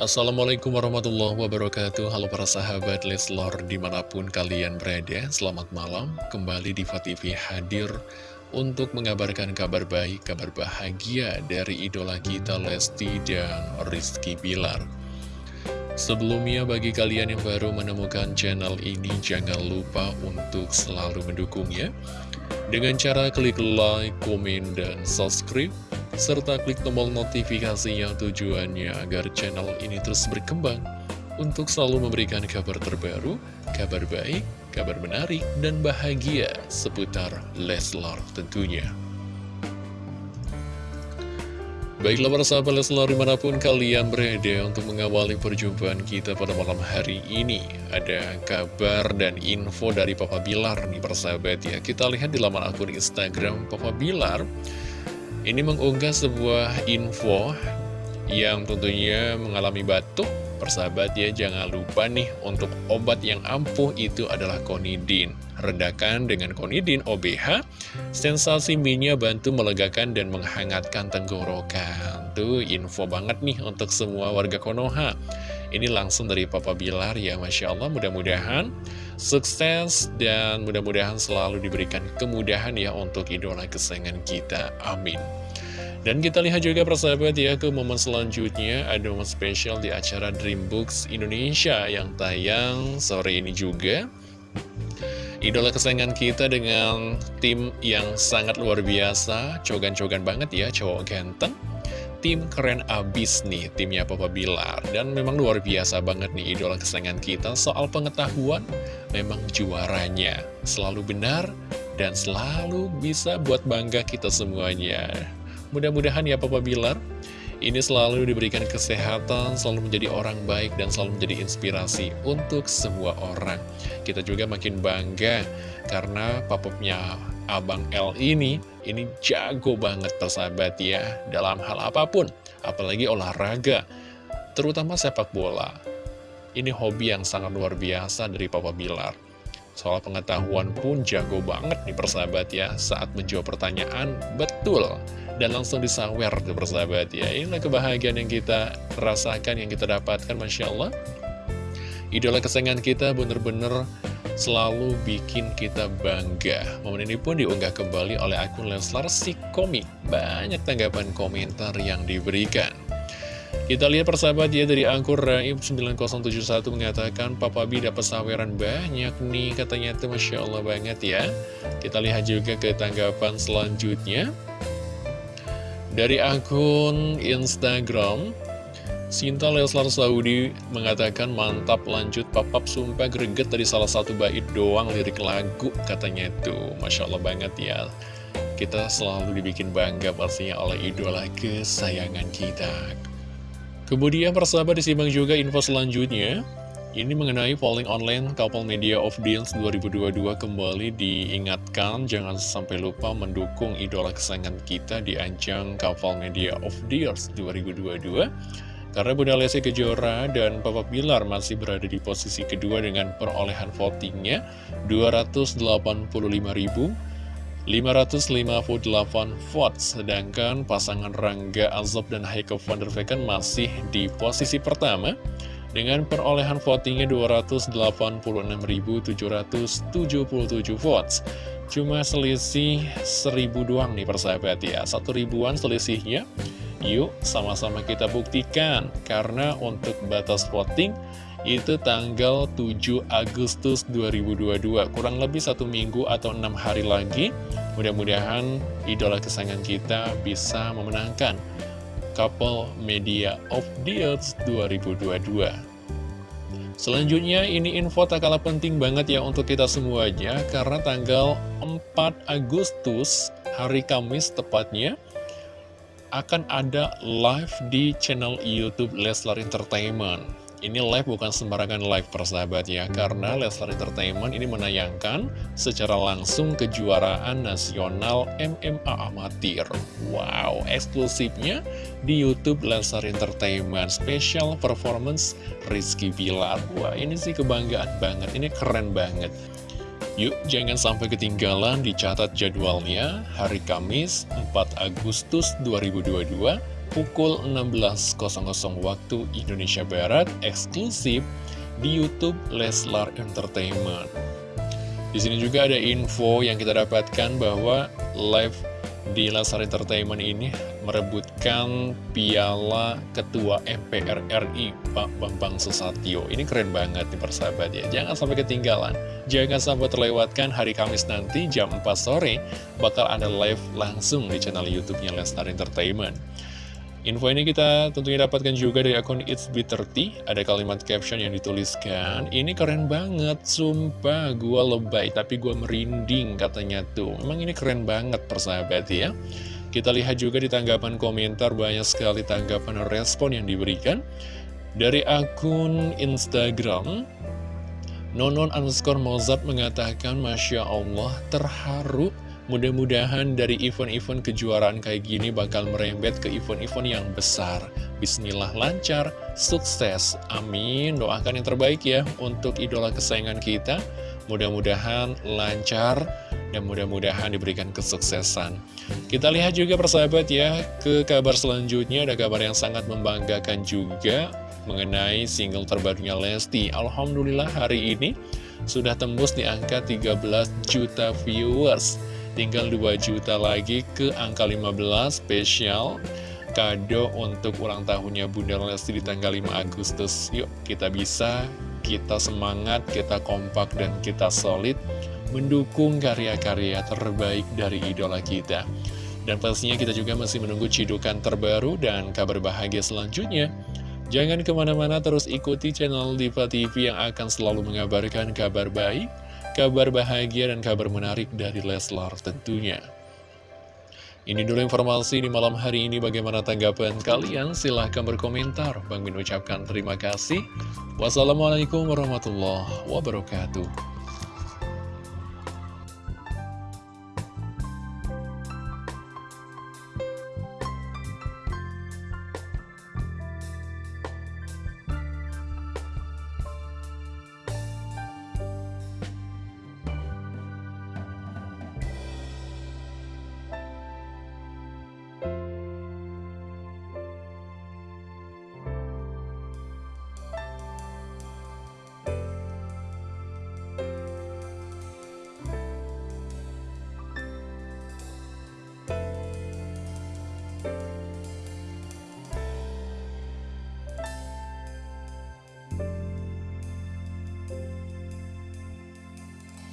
Assalamualaikum warahmatullahi wabarakatuh. Halo para sahabat Leslor di mana pun kalian berada Selamat malam. Kembali di TV hadir Untuk mengabarkan kabar baik, kabar bahagia Dari idola kita Lesti dan Rizky Bilar. Sebelumnya bagi kalian yang baru menemukan channel ini Jangan lupa untuk selalu mendukungnya. Dengan cara klik like, komen, dan subscribe serta klik tombol notifikasinya tujuannya agar channel ini terus berkembang untuk selalu memberikan kabar terbaru, kabar baik, kabar menarik, dan bahagia seputar Leslar tentunya. Baiklah para sahabat Leslar di mana pun kalian berada untuk mengawali perjumpaan kita pada malam hari ini Ada kabar dan info dari Papa Bilar nih persahabat ya Kita lihat di laman akun Instagram Papa Bilar ini mengunggah sebuah info yang tentunya mengalami batuk. Persahabat ya, jangan lupa nih untuk obat yang ampuh itu adalah konidin. Redakan dengan konidin OBH, sensasi minyak bantu melegakan dan menghangatkan tenggorokan. Tuh info banget nih untuk semua warga Konoha. Ini langsung dari Papa Bilar ya, Masya Allah mudah-mudahan sukses dan mudah-mudahan selalu diberikan kemudahan ya untuk idola kesayangan kita. Amin. Dan kita lihat juga persahabat ya ke momen selanjutnya ada momen spesial di acara Dreambooks Indonesia yang tayang sore ini juga. Idola kesayangan kita dengan tim yang sangat luar biasa, cogan-cogan banget ya, cowok ganteng tim keren abis nih timnya Papa Bilar. Dan memang luar biasa banget nih idola kesayangan kita. Soal pengetahuan memang juaranya selalu benar dan selalu bisa buat bangga kita semuanya. Mudah-mudahan ya Papa Bilar. Ini selalu diberikan kesehatan, selalu menjadi orang baik, dan selalu menjadi inspirasi untuk semua orang. Kita juga makin bangga karena papapnya Abang L ini, ini jago banget persahabat ya, dalam hal apa pun, apalagi olahraga, terutama sepak bola. Ini hobi yang sangat luar biasa dari Papa Bilar. Soal pengetahuan pun jago banget nih persahabat ya, saat menjawab pertanyaan, betul. Dan langsung disawer tuh persahabat ya, inilah kebahagiaan yang kita rasakan, yang kita dapatkan, Masya Allah. Idola kesayangan kita bener-bener selalu bikin kita bangga. Momen ini pun diunggah kembali oleh akun Leslar si komik. Banyak tanggapan komentar yang diberikan. Kita lihat persahabat ya dari angkur Raib 9071 mengatakan Papa B dapat saweran banyak nih katanya itu Masya Allah banget ya Kita lihat juga ke tanggapan selanjutnya Dari akun Instagram Sinta Leslar Saudi mengatakan mantap lanjut papap sumpah greget dari salah satu bait doang lirik lagu katanya itu. Masya Allah banget ya. Kita selalu dibikin bangga pastinya oleh idola kesayangan kita. Kemudian persahabat disimak juga info selanjutnya. Ini mengenai polling online Couple Media of Deals 2022 kembali diingatkan. Jangan sampai lupa mendukung idola kesayangan kita di ajang Couple Media of Deals 2022 karena Bunda Lesti Kejora dan Papa Bilar masih berada di posisi kedua dengan perolehan votingnya 285.558 votes. Sedangkan pasangan Rangga Azob dan Heiko van der Vecken masih di posisi pertama dengan perolehan votingnya 286.777 votes. Cuma selisih 1000 doang nih persahabat ya, satu ribuan selisihnya. Yuk sama-sama kita buktikan. Karena untuk batas voting itu tanggal 7 Agustus 2022 Kurang lebih satu minggu atau enam hari lagi Mudah-mudahan idola kesayangan kita bisa memenangkan Couple Media of the Earth 2022 Selanjutnya ini info tak kalah penting banget ya untuk kita semuanya. Karena tanggal 4 Agustus hari Kamis tepatnya akan ada live di channel Youtube Leslar Entertainment. Ini live bukan sembarangan live persahabat ya Karena Leslar Entertainment ini menayangkan secara langsung kejuaraan nasional MMA amatir. Wow, eksklusifnya di Youtube Leslar Entertainment. Special Performance Rizky Bilar. Wah, ini sih kebanggaan banget, ini keren banget Yuk, jangan sampai ketinggalan dicatat jadwalnya hari Kamis 4 Agustus 2022 pukul 16.00 waktu Indonesia Barat eksklusif di YouTube Leslar Entertainment. Di sini juga ada info yang kita dapatkan bahwa live di Leslar Entertainment ini merebutkan piala Ketua MPR RI Pak Bambang Susatyo. Ini keren banget nih persahabat ya. Jangan sampai ketinggalan. Jangan sampai terlewatkan hari Kamis nanti jam 4 sore bakal ada live langsung di channel YouTube-nya Leslar Entertainment. Info ini kita tentunya dapatkan juga dari akun It's Be30 Ada kalimat caption yang dituliskan Ini keren banget, sumpah gua lebay tapi gua merinding katanya tuh Memang ini keren banget persahabat ya Kita lihat juga di tanggapan komentar banyak sekali tanggapan respon yang diberikan Dari akun Instagram Nonon underscore Mozart mengatakan Masya Allah terharu Mudah-mudahan dari event-event kejuaraan kayak gini bakal merembet ke event-event yang besar. Bismillah lancar, sukses, amin. Doakan yang terbaik ya untuk idola kesayangan kita. Mudah-mudahan lancar dan mudah-mudahan diberikan kesuksesan. Kita lihat juga persahabat ya, ke kabar selanjutnya ada kabar yang sangat membanggakan juga mengenai single terbarunya Lesti. Alhamdulillah hari ini sudah tembus di angka 13 juta viewers. Tinggal 2 juta lagi ke angka 15 spesial kado untuk ulang tahunnya Bunda Lesti di tanggal 5 Agustus. Yuk kita bisa, kita semangat, kita kompak dan kita solid mendukung karya-karya terbaik dari idola kita. Dan pastinya kita juga masih menunggu cidukan terbaru dan kabar bahagia selanjutnya. Jangan ke mana-mana terus ikuti channel Diva TV yang akan selalu mengabarkan kabar baik, kabar bahagia dan kabar menarik dari Leslar tentunya. Ini dulu informasi di malam hari ini bagaimana tanggapan kalian silahkan berkomentar. Bang Min ucapkan terima kasih. Wassalamualaikum warahmatullahi wabarakatuh.